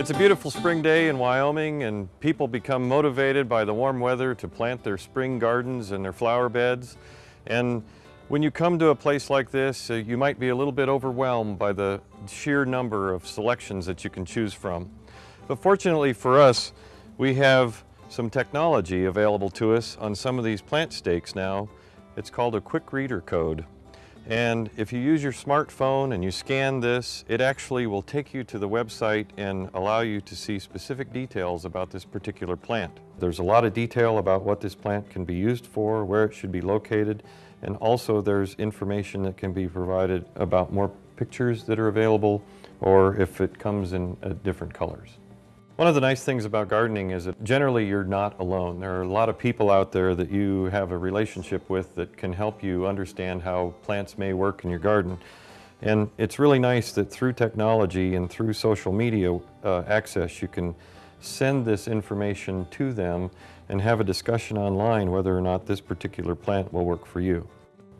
It's a beautiful spring day in Wyoming and people become motivated by the warm weather to plant their spring gardens and their flower beds. And when you come to a place like this, uh, you might be a little bit overwhelmed by the sheer number of selections that you can choose from. But fortunately for us, we have some technology available to us on some of these plant stakes now. It's called a quick reader code. And if you use your smartphone and you scan this, it actually will take you to the website and allow you to see specific details about this particular plant. There's a lot of detail about what this plant can be used for, where it should be located, and also there's information that can be provided about more pictures that are available or if it comes in uh, different colors. One of the nice things about gardening is that generally you're not alone. There are a lot of people out there that you have a relationship with that can help you understand how plants may work in your garden. And it's really nice that through technology and through social media uh, access, you can send this information to them and have a discussion online whether or not this particular plant will work for you.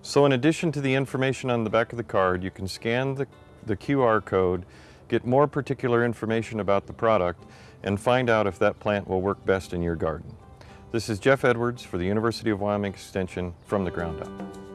So in addition to the information on the back of the card, you can scan the, the QR code get more particular information about the product, and find out if that plant will work best in your garden. This is Jeff Edwards for the University of Wyoming Extension from the ground up.